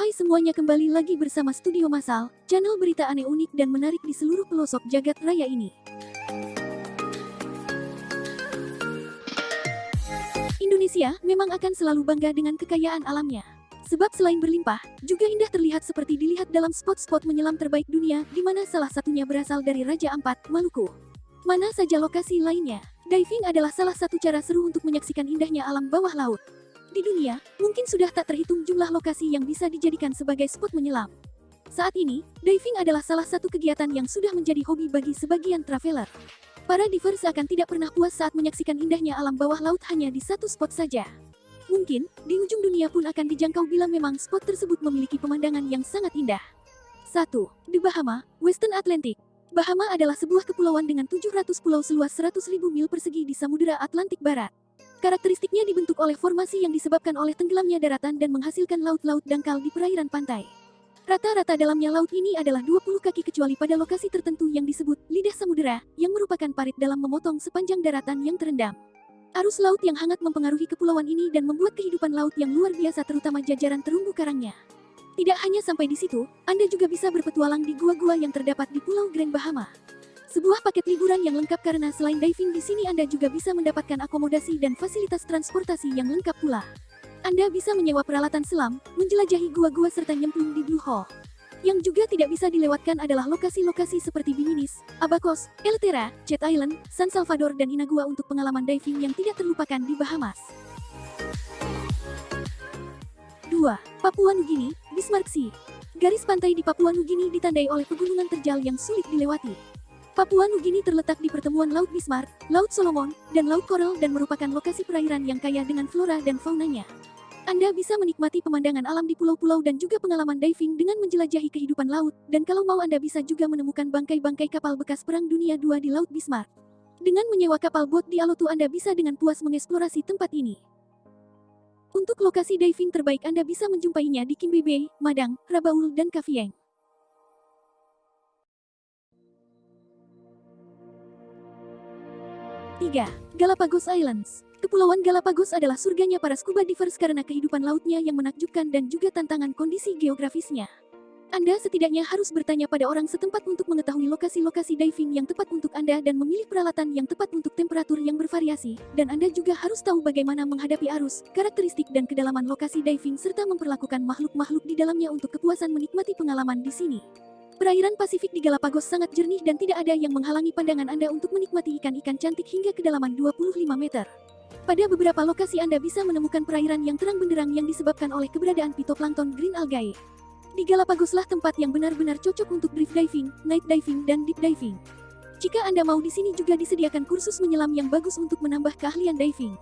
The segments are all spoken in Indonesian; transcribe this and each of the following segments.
Hai semuanya kembali lagi bersama Studio Masal, channel berita aneh unik dan menarik di seluruh pelosok jagat raya ini. Indonesia memang akan selalu bangga dengan kekayaan alamnya. Sebab selain berlimpah, juga indah terlihat seperti dilihat dalam spot-spot menyelam terbaik dunia, di mana salah satunya berasal dari Raja Ampat, Maluku. Mana saja lokasi lainnya, diving adalah salah satu cara seru untuk menyaksikan indahnya alam bawah laut. Di dunia, mungkin sudah tak terhitung jumlah lokasi yang bisa dijadikan sebagai spot menyelam. Saat ini, diving adalah salah satu kegiatan yang sudah menjadi hobi bagi sebagian traveler. Para divers akan tidak pernah puas saat menyaksikan indahnya alam bawah laut hanya di satu spot saja. Mungkin, di ujung dunia pun akan dijangkau bila memang spot tersebut memiliki pemandangan yang sangat indah. 1. The Bahama, Western Atlantic. Bahama adalah sebuah kepulauan dengan 700 pulau seluas 100.000 mil persegi di Samudera Atlantik Barat. Karakteristiknya dibentuk oleh formasi yang disebabkan oleh tenggelamnya daratan dan menghasilkan laut-laut dangkal di perairan pantai. Rata-rata dalamnya laut ini adalah 20 kaki kecuali pada lokasi tertentu yang disebut lidah samudera, yang merupakan parit dalam memotong sepanjang daratan yang terendam. Arus laut yang hangat mempengaruhi kepulauan ini dan membuat kehidupan laut yang luar biasa terutama jajaran terumbu karangnya. Tidak hanya sampai di situ, Anda juga bisa berpetualang di gua-gua yang terdapat di Pulau Grand Bahama. Sebuah paket liburan yang lengkap karena selain diving di sini Anda juga bisa mendapatkan akomodasi dan fasilitas transportasi yang lengkap pula. Anda bisa menyewa peralatan selam, menjelajahi gua-gua serta nyemplung di Blue Hole. Yang juga tidak bisa dilewatkan adalah lokasi-lokasi seperti Biminis, Abacos, Eltera, Jet Island, San Salvador dan Inagua untuk pengalaman diving yang tidak terlupakan di Bahamas. 2. Papua Nugini, Bismarck Sea. Garis pantai di Papua Nugini ditandai oleh pegunungan terjal yang sulit dilewati. Papua Nugini terletak di pertemuan Laut Bismarck, Laut Solomon, dan Laut Coral dan merupakan lokasi perairan yang kaya dengan flora dan faunanya. Anda bisa menikmati pemandangan alam di pulau-pulau dan juga pengalaman diving dengan menjelajahi kehidupan laut, dan kalau mau Anda bisa juga menemukan bangkai-bangkai kapal bekas Perang Dunia II di Laut Bismarck. Dengan menyewa kapal bot di Alotu Anda bisa dengan puas mengeksplorasi tempat ini. Untuk lokasi diving terbaik Anda bisa menjumpainya di Kimbe Bay, Madang, Rabaul, dan Kavieng. Tiga, Galapagos Islands Kepulauan Galapagos adalah surganya para scuba divers karena kehidupan lautnya yang menakjubkan dan juga tantangan kondisi geografisnya. Anda setidaknya harus bertanya pada orang setempat untuk mengetahui lokasi-lokasi diving yang tepat untuk Anda dan memilih peralatan yang tepat untuk temperatur yang bervariasi, dan Anda juga harus tahu bagaimana menghadapi arus, karakteristik dan kedalaman lokasi diving serta memperlakukan makhluk-makhluk di dalamnya untuk kepuasan menikmati pengalaman di sini. Perairan Pasifik di Galapagos sangat jernih dan tidak ada yang menghalangi pandangan Anda untuk menikmati ikan-ikan cantik hingga kedalaman 25 meter. Pada beberapa lokasi Anda bisa menemukan perairan yang terang benderang yang disebabkan oleh keberadaan pitoplankton green algae. Di Galapagoslah tempat yang benar-benar cocok untuk drift diving, night diving, dan deep diving. Jika Anda mau di sini juga disediakan kursus menyelam yang bagus untuk menambah keahlian diving.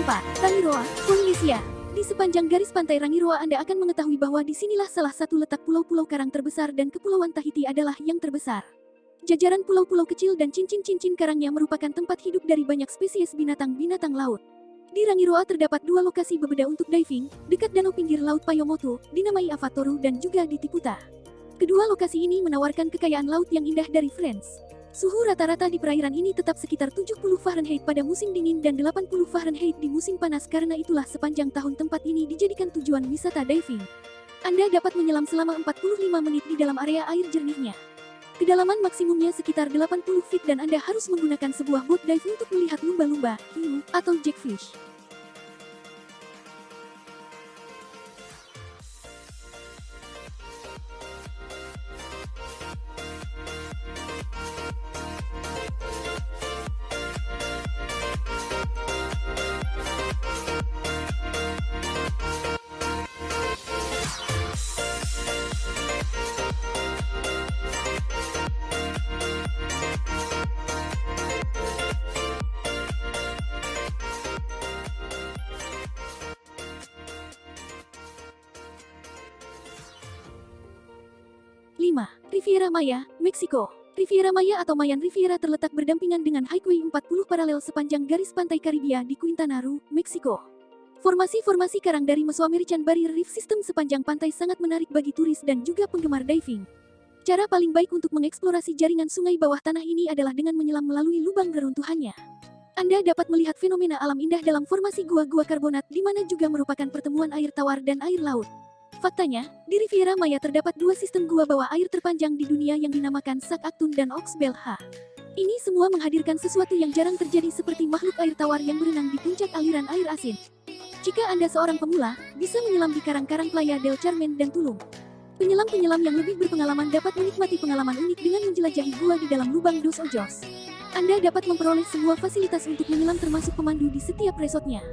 Rangiroa, Polynesia. Di sepanjang garis pantai Rangiroa Anda akan mengetahui bahwa di sinilah salah satu letak pulau-pulau karang terbesar dan kepulauan Tahiti adalah yang terbesar. Jajaran pulau-pulau kecil dan cincin-cincin karangnya merupakan tempat hidup dari banyak spesies binatang-binatang laut. Di Rangiroa terdapat dua lokasi berbeda untuk diving, dekat danau pinggir laut Payomoto, dinamai Avatoru dan juga di Tiputa. Kedua lokasi ini menawarkan kekayaan laut yang indah dari Friends. Suhu rata-rata di perairan ini tetap sekitar 70 Fahrenheit pada musim dingin dan 80 Fahrenheit di musim panas karena itulah sepanjang tahun tempat ini dijadikan tujuan wisata diving. Anda dapat menyelam selama 45 menit di dalam area air jernihnya. Kedalaman maksimumnya sekitar 80 feet dan Anda harus menggunakan sebuah boat dive untuk melihat lumba-lumba, hiu, atau jackfish. 5. Riviera Maya, Meksiko. Riviera Maya atau Mayan Riviera terletak berdampingan dengan Highway 40 paralel sepanjang garis pantai Karibia di Quintana Roo, Meksiko. Formasi-formasi karang dari Mesoamerican Barrier Reef System sepanjang pantai sangat menarik bagi turis dan juga penggemar diving. Cara paling baik untuk mengeksplorasi jaringan sungai bawah tanah ini adalah dengan menyelam melalui lubang reruntuhannya. Anda dapat melihat fenomena alam indah dalam formasi gua-gua karbonat di mana juga merupakan pertemuan air tawar dan air laut. Faktanya, di Riviera Maya terdapat dua sistem gua bawah air terpanjang di dunia yang dinamakan Sak Aktun dan Oxbel H. Ini semua menghadirkan sesuatu yang jarang terjadi seperti makhluk air tawar yang berenang di puncak aliran air asin. Jika Anda seorang pemula, bisa menyelam di karang-karang Playa del Carmen dan Tulum. Penyelam-penyelam yang lebih berpengalaman dapat menikmati pengalaman unik dengan menjelajahi gua di dalam lubang Dos Ojos. Anda dapat memperoleh semua fasilitas untuk menyelam termasuk pemandu di setiap resortnya.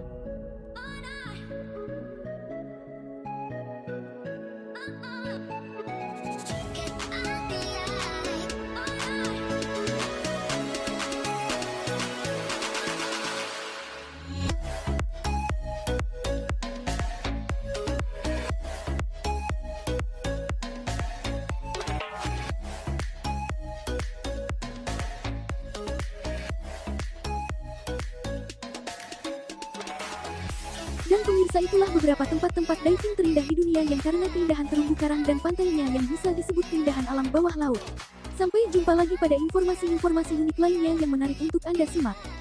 Dan pemirsa itulah beberapa tempat-tempat diving terindah di dunia yang karena keindahan terumbu karang dan pantainya yang bisa disebut keindahan alam bawah laut. Sampai jumpa lagi pada informasi-informasi unik lainnya yang menarik untuk Anda simak.